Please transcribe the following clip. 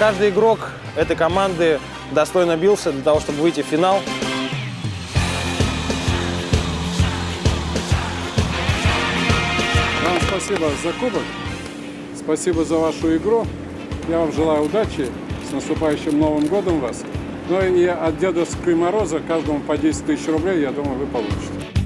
каждый игрок этой команды достойно бился для того, чтобы выйти в финал. Вам спасибо за кубок, спасибо за вашу игру. Я вам желаю удачи, с наступающим Новым годом вас. Ну и от Дедовского Мороза каждому по 10 тысяч рублей, я думаю, вы получите.